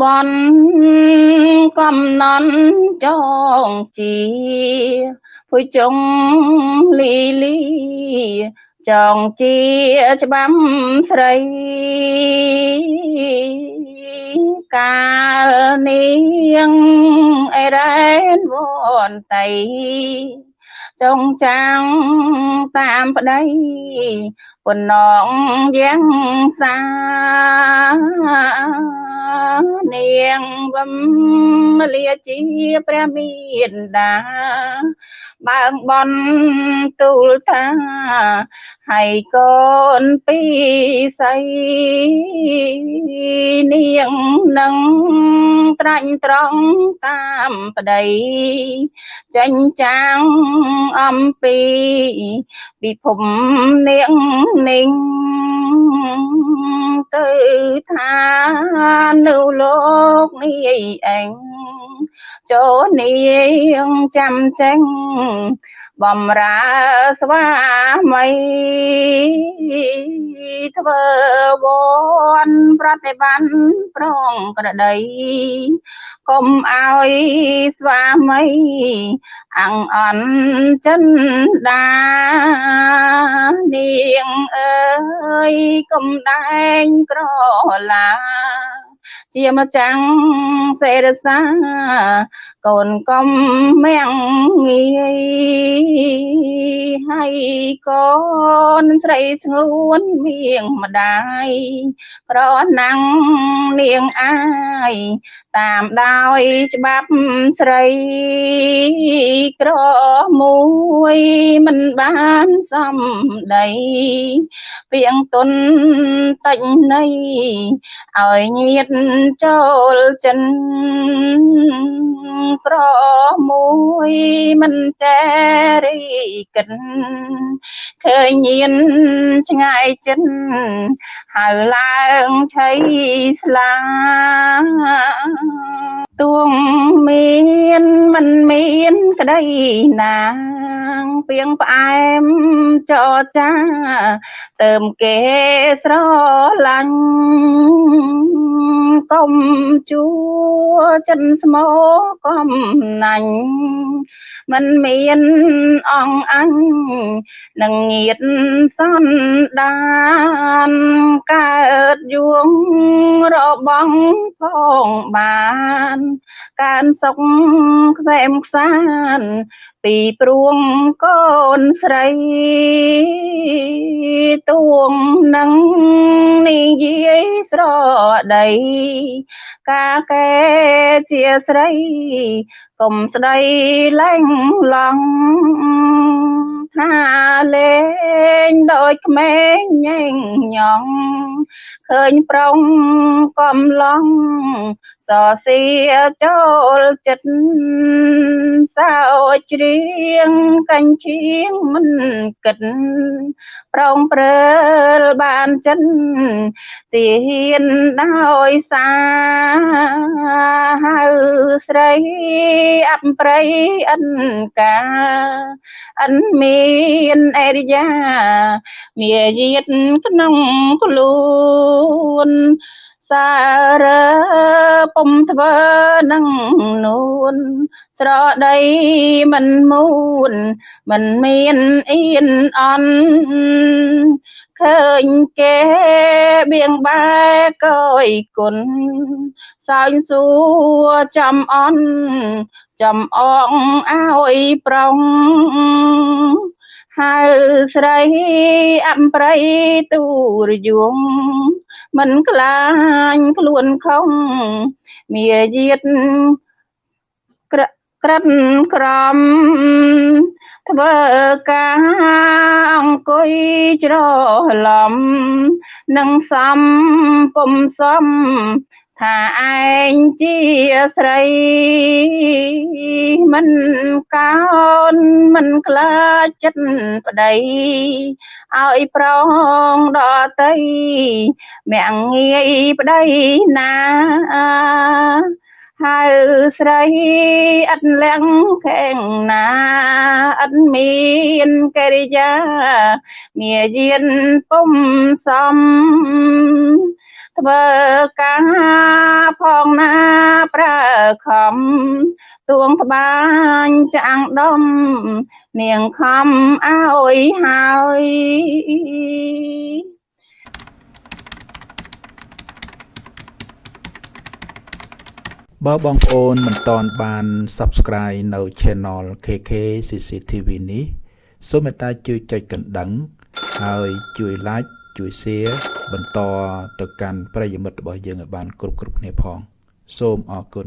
បនកំណន់ចងជាពុយចុងលីលីចងជាច្បាំស្រីកាលនាងអេរ៉ែនវនតៃចងចាំងតាមប្តីពនងយ៉ាងសា នាងវំលាជាព្រះមានដា បើងបនទូលថាហើយកូនពីស័យនាងនឹងត្រាញ់ត្រង់តាមប្តីចេញចាងអំពីពិភពនាងនាងទៅ ថានៅលោកនេះឯងចូលនាងចាំចេញ បំរើស្វាមីធ្វើវ័នប្រតិបត្តិប្រងក្រដីកុំឲ្យស្វាមីអង្អន់ចិនដានាងអើយកុំដែងក្រឡា ជាម្ចាំងសេរសា កូនកុំមៀងងាយហើយកូនស្រីស្ងួនមៀងម្ដាយក្រណាំងនាងអាយតាមដោយច្បាប់ស្រីក្រមួយមិនបានសំដីពីងទុនតិចនៃឲ្យញាតចូលចិនក្រមួយមិនចេរីកិនឃើញញៀនឆ្ងាយចិនហៅឡើងឆៃស្លាទួងមានមិនមានក្តីណាងពីងផ្អែមចរចាទៅមគេស្រឡាញ់ កុំជួចិនស្មោកំណាញ់មិនមានអងអញនឹងងៀតសន្តានកើតយួងរបស់ផងបានកើនសុខខ្សែមខ្សានពីព្រួងកូនស្រីទួងនឹងនាង យាយស្រដី កាកែជាស្រីកុំស្ដីលែងឡងថាលេងដូចក្មេងញែងញងឃើញប្រុងកំឡង សសៀចូលចិត្តសោច្រៀងកាញ់ឈៀងមិនគិតប្រងព្រើលបានចិនទាហានដោយសាហៅស្រីអបព្រៃអិនកាអិនមានអរិយាមាយាទក្នុងខ្លួន សារពុំធ្វើនឹងនួនស្រដីមិនមូនមិនមានអៀនអន់ឃើញគេបៀងបែកយគុណសើញសួរចំអន់ចំអងឲ្យប្រងហៅស្រីអំប្រៃទូរយង មិនខ្លាញ់ខ្លួនខំមាយាទក្រក្រិតក្រំធ្វើការអង្គុយច្រឡំនឹងសំពុំសំ ថាឯងជាស្រីមិនកោនមិនខ្លាចចិត្តប្តីឲ្យប្រងដតីមាំងងាយប្តីណាហៅស្រីអត់លៀងខែងណាអត់មានកិរិយាមាយានពុំសំ ធ្វើការផងណាប្រើខំទួងត្បាញចាងដំនាងខំអើយហើយបើបងប្អូនមិនតន់បាន Subscribe នៅ Channel KK CCTV នេះសូមមេត្តាជួយចុចកណ្ដឹង ហើយជួយ Like ជួយ Share បន្តទៅកាន់ប្រិយមិត្តរបស់យើងឲ្យបានគ្រប់គ្រប់គ្នាផង សូមអរគុណ